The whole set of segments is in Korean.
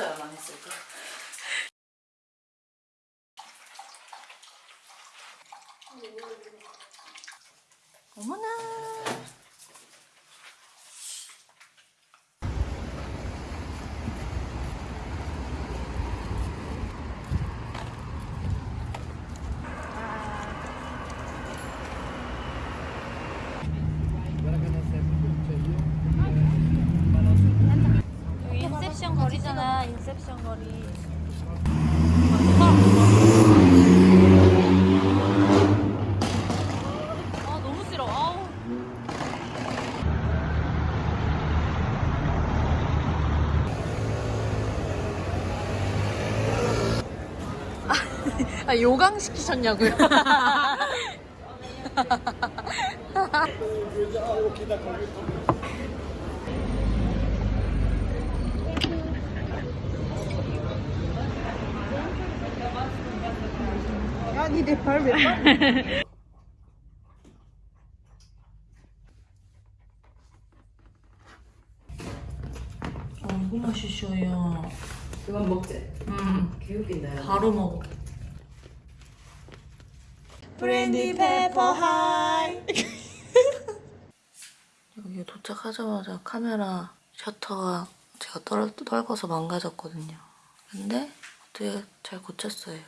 벽지를 꼭 붙여야만 했을까? 어머나 여기 인셉션 거리잖아 인셉션 거리 아 너무 싫어 아우 아 요강 시키셨냐고요? 너무 맛있어요. 그만 먹지? 음, 개웃긴다. 바로 먹어. 브랜디 페퍼 하이 여기 도착하자마자 카메라 셔터가 제가 떨, 떨궈서 망가졌거든요. 근데 어떻게 잘 고쳤어요.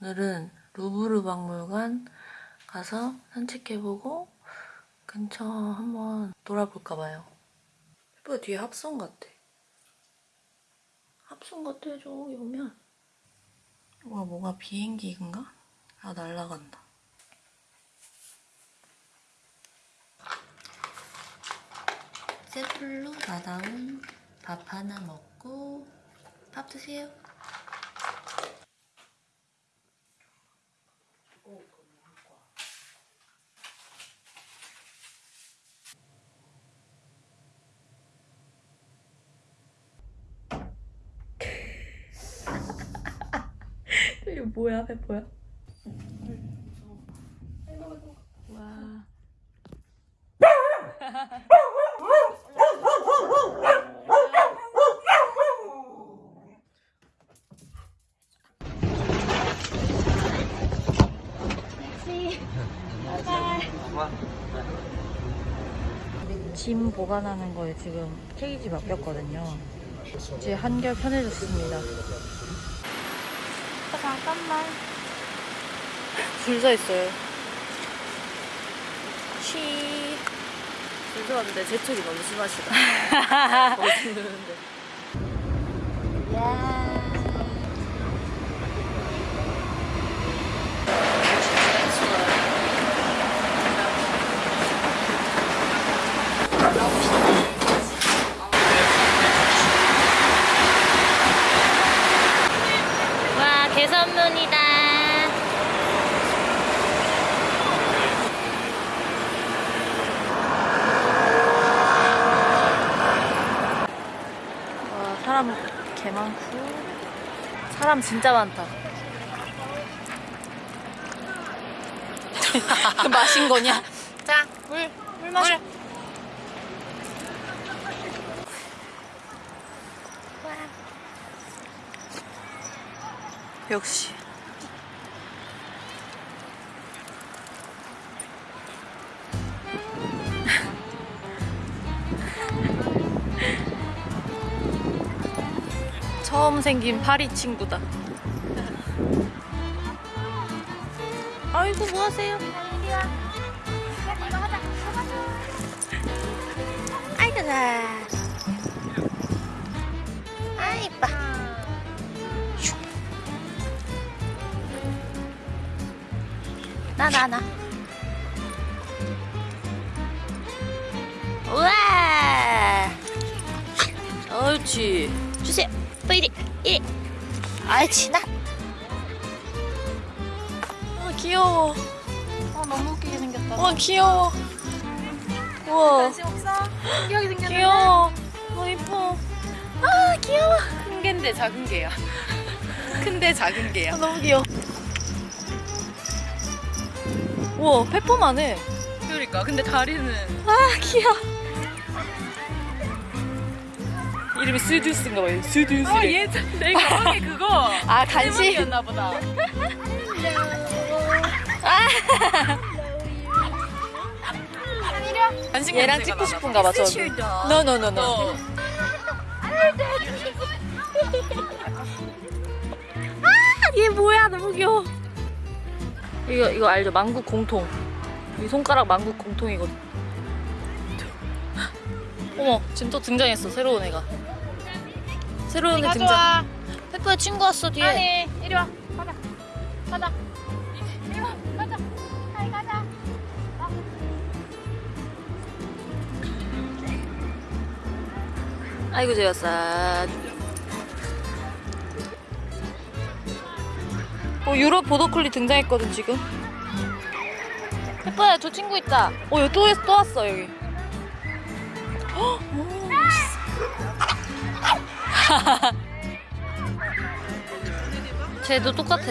오늘은 루브르 박물관 가서 산책해보고 근처 한번 돌아볼까봐요. 예뻐 뒤에 합성 같아. 합성 같아 저기 오면. 와 뭐가 비행기인가? 아 날라간다. 셀플로 나다운 밥 하나 먹고 밥 드세요. 이게 뭐야, 페퍼야? 와. 짐 보관하는 거에 지금 케이지 바뀌었거든요. 이제 한결 편해졌습니다. 잠깐만. 줄 서 있어요. 쉬. 죄송한데 제철이 너무 심하시다. 거기 누는데. 야. 와, 개선문이다. 와, 사람 개 많고. 사람 진짜 많다. 마신 거냐? 자, 물, 물 마셔. 역시. 처음 생긴 파리 친구다. 아이고 뭐 하세요? 아이고 나. 아 이뻐. 슉. 나나 나. 우와. 옳지. 주세요. 또 이리 이리. 아이치 나. 아 귀여워. 아 너무 웃기게 생겼다. 와 귀여워. 우와. 관심 없어? 신기하게 생겼는데? 귀여워. 너무 이뻐. 아 귀여워. 큰 개인데 작은 개야. 큰데 작은 개야. 아, 너무 귀여워. 우와 페퍼만 해. 그러니까 근데 다리는 아 귀여워. 이름이 스듀스인가 봐요. 스듀스. 아 예전 내 가방에 그거 아 간식. 였나 보다. 간식 얘랑 찍고 싶은가 봐. 저. 어. 얘 뭐야 너무 귀여워. 이거 이거 알죠? 만국 공통. 이 손가락 만국 공통이거든. 어머 지금 또 등장했어 새로운 애가. 새로운 애 등장. 페퍼야 친구 왔어 뒤에. 아니 이리 와 가자 가자 이리 와 가자 하이 가자 아이고 재웠어. 어 유럽 보더콜리 등장했거든 지금. 페퍼야 저 친구 있다. 어 여기 또, 또 왔어 여기. 쟤도 똑같아.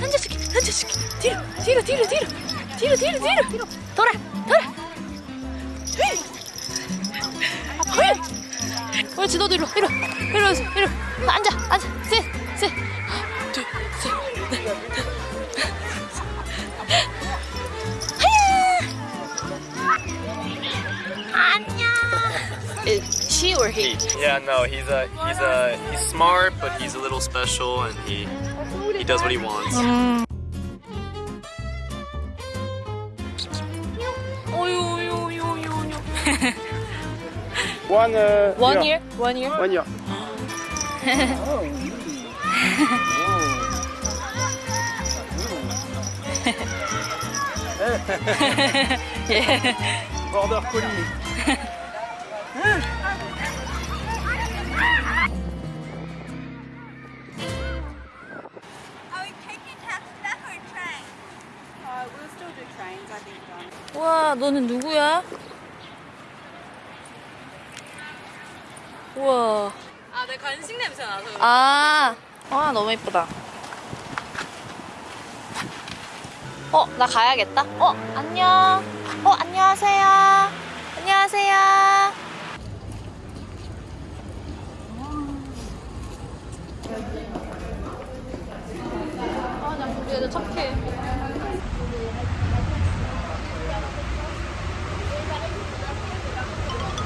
앉아줄게, 앉아줄게. 뒤로, 뒤로, 뒤로, 뒤로, 뒤로, 뒤로, 뒤로. 돌아, 돌아. 헤이. 헤이. 옳지, 너도 이리로, 이리로, 이리로, 이리로. 앉아, 앉아. 셋, 셋, she or he? he? Yeah, no, he's a he's a he's smart, but he's a little special, and he he does what he wants. Mm. one uh, one year. year. One year. One year. Border collie. 와, 너는 누구야? 우와. 아 내 간식 냄새 나서 그래. 아, 와, 너무 예쁘다. 어, 나 가야겠다. 어, 안녕. 어, 안녕하세요. 안녕하세요. 아, 나 우리 애들 착해.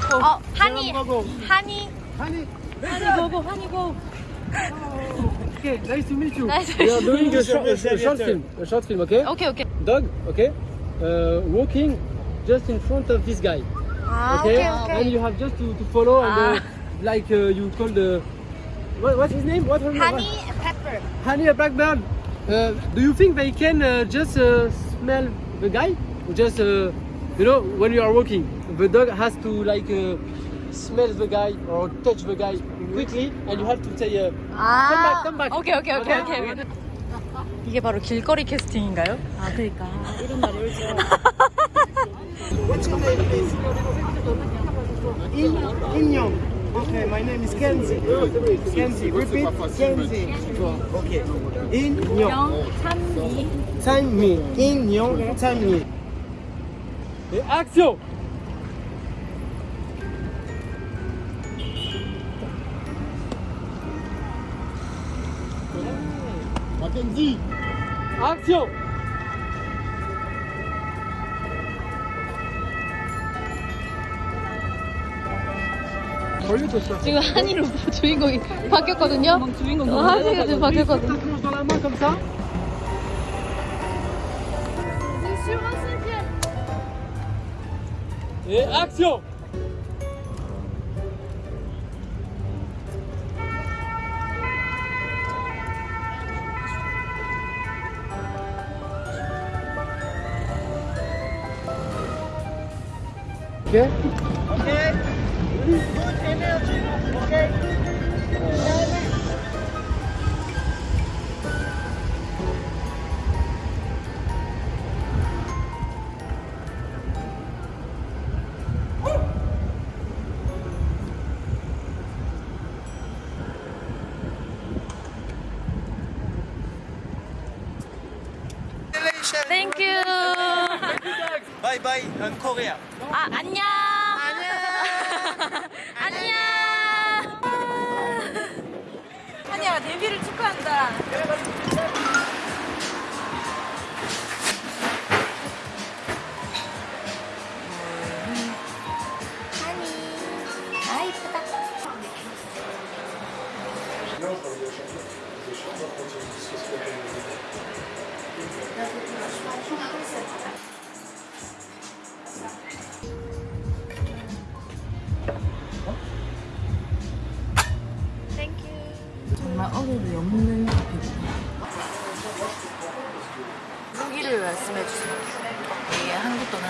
go. Oh, honey. Go, go. Honey. Honey. Honey, go, go. Honey, go. Oh. Okay, nice to meet you. Nice to meet you. We are doing a, sh a, short film. A short film, okay? Okay, okay. Dog, okay? Uh, walking just in front of this guy. Ah, okay? okay. And you have just to, to follow ah. and uh, like uh, you call the... What, what's his name? What, honey what? Pepper. Honey a Blackbird. Uh, do you think they can uh, just uh, smell the guy? Or just, uh, you know, when you are walking? the dog has to like uh, smell the guy or touch the guy quickly, and you have to say. Uh, 아, Come back, come back. 오케이, 오케이, 오케이, Okay. 오케이. 이게 바로 길거리 캐스팅인가요? 아 그러니까 이런 날이 올지 What's your name, please? In Inyon. Okay, my name is Kenzie. Kenzie, repeat. Kenzie. Okay. Inyon. 찬미. 인yon 찬미. et action! Mackenzie. Action! 지금 한이로 주인공이 바뀌었거든요. 주인공 어, 한이가 지금 바뀌었거든요. Dans la Okay? Okay. Good energy. Okay.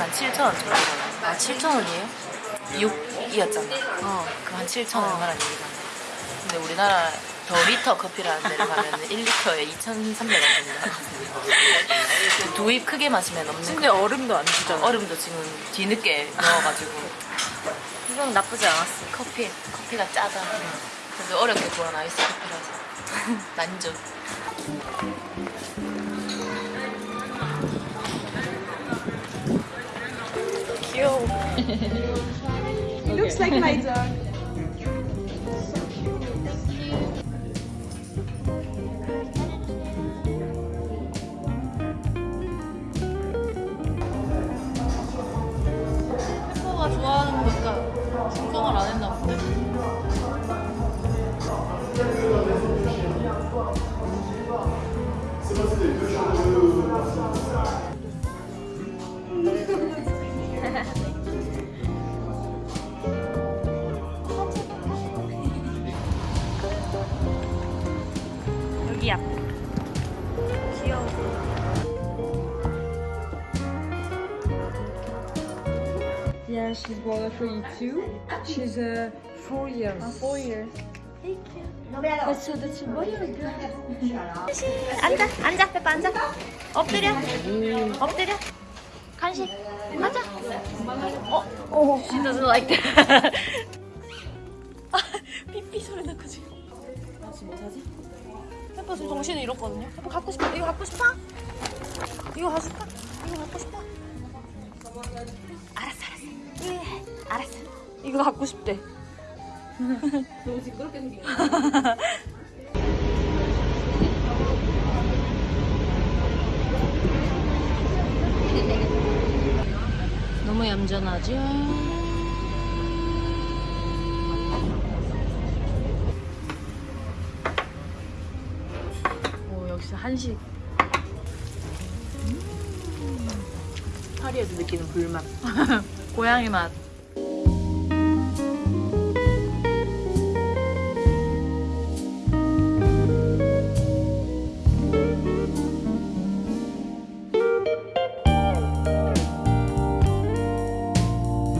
한 7천 원 정도. 아 7천 원이에요? 6이었잖아. 어. 그 한 7천 얼마란 얘기잖아. 근데 우리나라 더 리터 커피라는 데를 가면 1리터에 2,300원 정도. 두입 크게 마시면 없는. 근데 얼음도 안 주잖아. 얼음도 지금 뒤늦게 넣어가지고. 이건 나쁘지 않았어. 커피. 커피가 짜다. 그래도 어렵게 구한 아이스 커피라서. 만족. 귀여워. Looks like my dog. 앞. 귀여워. Yeah, she's born for you too. She's uh, four years. four years. Boy or a girl? 앉아 앉아 페퍼 앉아. 엎드려. 엎드려. 간식. 가자. 어. 어. She doesn't like that. 아, 삐삐 소리 나고 지금. 나 지금 뭐 사지? 페퍼 지금 정신이 잃었거든요. 페퍼 갖고 싶어. 이거 갖고 싶어? 이거 갖고 싶어? 이거 갖고 싶어? 알았어, 알았어. 예, 알았어. 이거 갖고 싶대. 너무 시끄럽게 생긴 너무 얌전하죠? 한식. 파리에서 느끼는 불맛. 고양이 맛